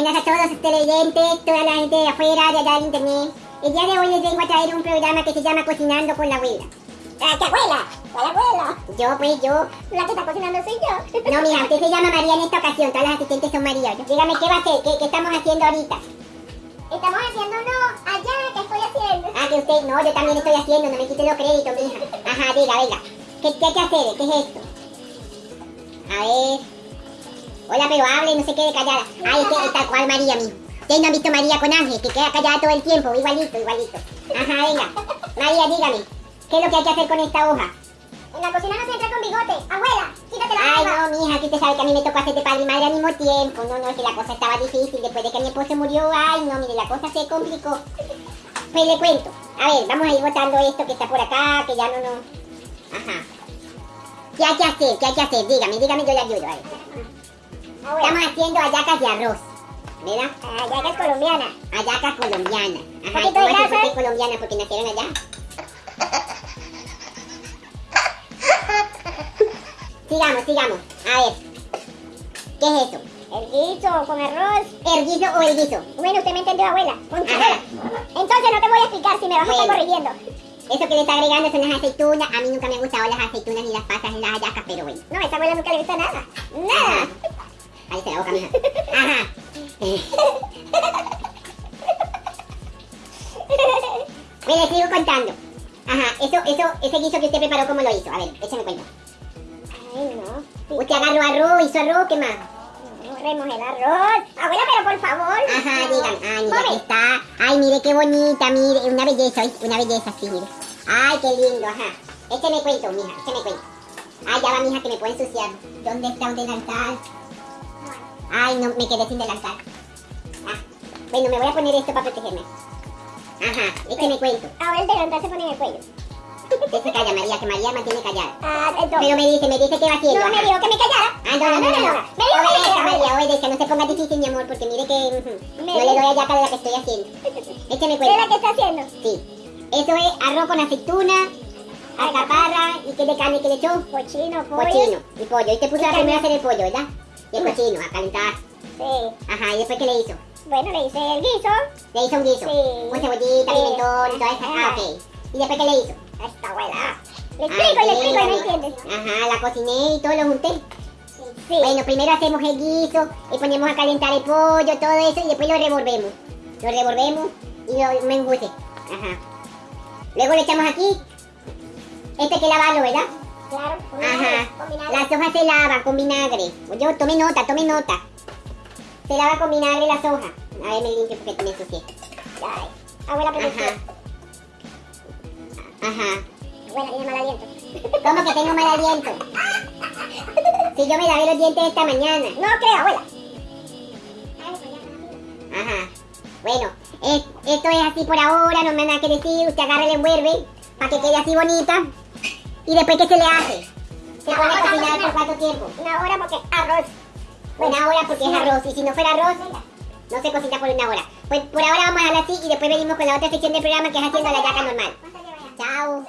días a todos los televidentes, toda la gente de afuera, de allá del internet. El día de hoy les vengo a traer un programa que se llama Cocinando con la abuela. ¡Ah, qué abuela! ¿Cuál abuela? Yo, pues, yo. La que está cocinando soy yo. No, mija, usted se llama María en esta ocasión, todas las asistentes son María. Dígame, ¿qué va a hacer? ¿Qué, qué estamos haciendo ahorita? Estamos haciendo uno allá que estoy haciendo. Ah, que usted, no, yo también estoy haciendo, no me quite los créditos, mija. Ajá, diga, venga. ¿Qué, qué hay que hacer? ¿Qué es esto? A ver. Hola, pero hable, no se quede callada. Ay, es que tal cual María, mijo. Ustedes no han visto María con Ángel, que queda callada todo el tiempo, igualito, igualito. Ajá, venga. María, dígame, ¿qué es lo que hay que hacer con esta hoja? En la cocina no se entra con bigote. Abuela, quítate la Ay, no, mija, que usted sabe que a mí me tocó hacer de padre y madre al mismo tiempo. No, no, es que la cosa estaba difícil. Después de que mi esposo murió, ay, no, mire, la cosa se complicó. Pues le cuento. A ver, vamos a ir botando esto que está por acá, que ya no, no. Ajá. ¿Qué hay que hacer? ¿Qué hay que hacer? Dígame, dígame, yo le ayudo. A ver. Estamos haciendo hallacas de arroz. ¿Verdad? Allá que es colombiana. Hallacas colombianas. Ajá, ¿y cómo es que colombiana porque nacieron allá? sigamos, sigamos. A ver. ¿Qué es eso? El guiso con arroz. ¿El guiso o el guiso? Bueno, usted me entendió, abuela. Ajá. Entonces no te voy a explicar si me vas a estar Bueno. corrigiendo. Eso que le está agregando son las aceitunas. A mí nunca me han gustado las aceitunas ni las pasas ni las hallacas, pero bueno. No, a esa abuela nunca le gusta nada. Nada. Ahí se la boca, mija. Ajá. Eh. Bueno, sigo contando. Ajá, eso, eso, ese guiso que usted preparó, ¿cómo lo hizo? A ver, échame cuenta. Ay, no. Usted agarró arroz, hizo arroz, ¿qué más? No, remojé el arroz. Abuela, pero por favor. Ajá, digan. Ay, mira, aquí está. Ay, mire qué bonita, mire. Una belleza, una belleza, sí, mire. Ay, qué lindo, ajá. Écheme cuento, mija, écheme cuento. Ay, ya va, mija, que me puede ensuciar. ¿Dónde está un delantal? Ay, no, me quedé sin delantal. Ah, bueno, me voy a poner esto para protegerme. Ajá, écheme cuento. Ahora el delantal se pone en el cuello. Usted se calla, María, que María mantiene callada. Ah, entonces. Pero me dice, me dice qué va haciendo. No me dijo que me callara. Ah, no, no, no, no. no. Me dijo que me callara. María, obedezca, no se ponga difícil, mi amor, porque mire que Me no le doy dijo. allá de la que estoy haciendo. Écheme ¿Qué es la que está haciendo? Sí. Eso es arroz con aceituna, alcaparra y qué de carne que le echó. Cochino, pollo. Cochino y pollo. Y te puso Y a primero a hacer el pollo, ¿verdad? Sí. cochino, a calentar. Sí. Ajá, y después qué le hizo. Bueno, le hice el guiso. Le hizo un guiso. Sí. Con cebollita, Sí. pimentón y toda esa. Ah, ok. Y después qué le hizo. A esta abuela. Le Ay, explico le explico no entiendes. Ajá, la cociné y todo lo junté. Sí. Bueno, primero hacemos el guiso, y ponemos a calentar el pollo, todo eso, y después lo revolvemos. Lo revolvemos y lo menguce. Ajá. Luego le echamos aquí. Este hay que lavarlo, ¿verdad? Claro. con Ajá. vinagre, con vinagre. Las hojas se lavan con vinagre. Yo, tome nota, tome nota. Se lava con vinagre las hojas. A ver, me limpio porque me ensucié. Ay. Abuela, pero Ajá. Ajá. Abuela, tiene mal aliento. ¿Cómo que tengo mal aliento? Si yo me lavé los dientes esta mañana. No creo, abuela. Ajá. Bueno, es- esto es así por ahora, no me nada que decir. Usted agarra y le envuelve para que quede así bonita. ¿Y después qué se le hace? ¿Se pone a cocinar por cuánto tiempo? Una hora porque es arroz. Una hora porque es arroz. Y si no fuera arroz, no se cocina por una hora. Pues por ahora vamos a dejarla así y después venimos con la otra sección del programa que es haciendo la yaca normal. Chao.